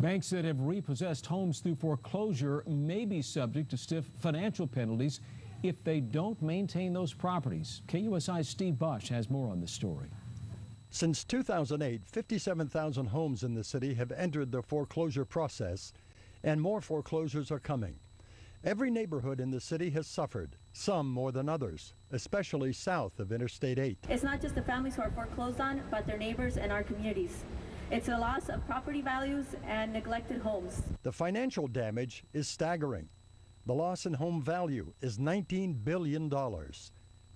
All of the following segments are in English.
Banks that have repossessed homes through foreclosure may be subject to stiff financial penalties if they don't maintain those properties. KUSI's Steve Bush has more on the story. Since 2008, 57,000 homes in the city have entered the foreclosure process, and more foreclosures are coming. Every neighborhood in the city has suffered, some more than others, especially south of Interstate 8. It's not just the families who are foreclosed on, but their neighbors and our communities. It's a loss of property values and neglected homes. The financial damage is staggering. The loss in home value is $19 billion.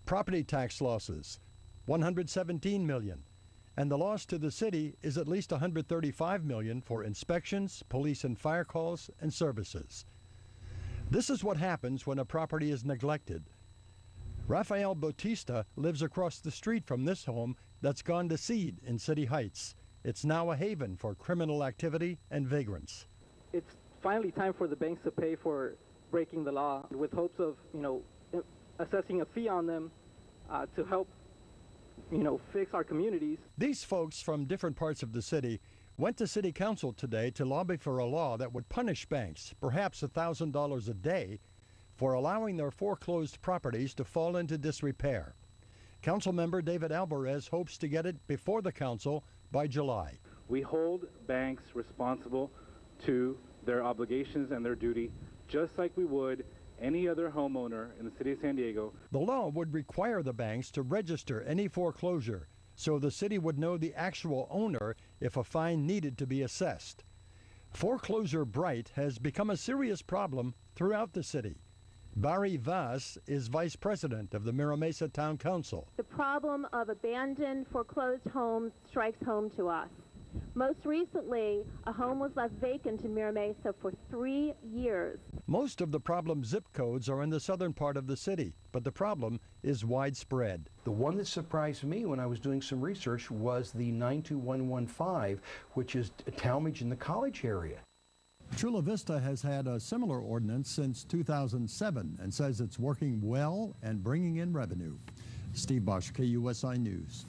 Property tax losses, 117 million. And the loss to the city is at least 135 million for inspections, police and fire calls, and services. This is what happens when a property is neglected. Rafael Bautista lives across the street from this home that's gone to seed in City Heights. It's now a haven for criminal activity and vagrants. It's finally time for the banks to pay for breaking the law with hopes of, you know, assessing a fee on them uh, to help, you know, fix our communities. These folks from different parts of the city went to City Council today to lobby for a law that would punish banks, perhaps $1,000 a day, for allowing their foreclosed properties to fall into disrepair. Councilmember David Alvarez hopes to get it before the council by July. We hold banks responsible to their obligations and their duty, just like we would any other homeowner in the city of San Diego. The law would require the banks to register any foreclosure so the city would know the actual owner if a fine needed to be assessed. Foreclosure Bright has become a serious problem throughout the city. Barry Vaz is vice president of the Mira Mesa Town Council. The problem of abandoned foreclosed homes strikes home to us. Most recently, a home was left vacant in Mira Mesa for three years. Most of the problem zip codes are in the southern part of the city, but the problem is widespread. The one that surprised me when I was doing some research was the 92115, which is Talmadge in the college area. Chula Vista has had a similar ordinance since 2007 and says it's working well and bringing in revenue. Steve Bosch, KUSI News.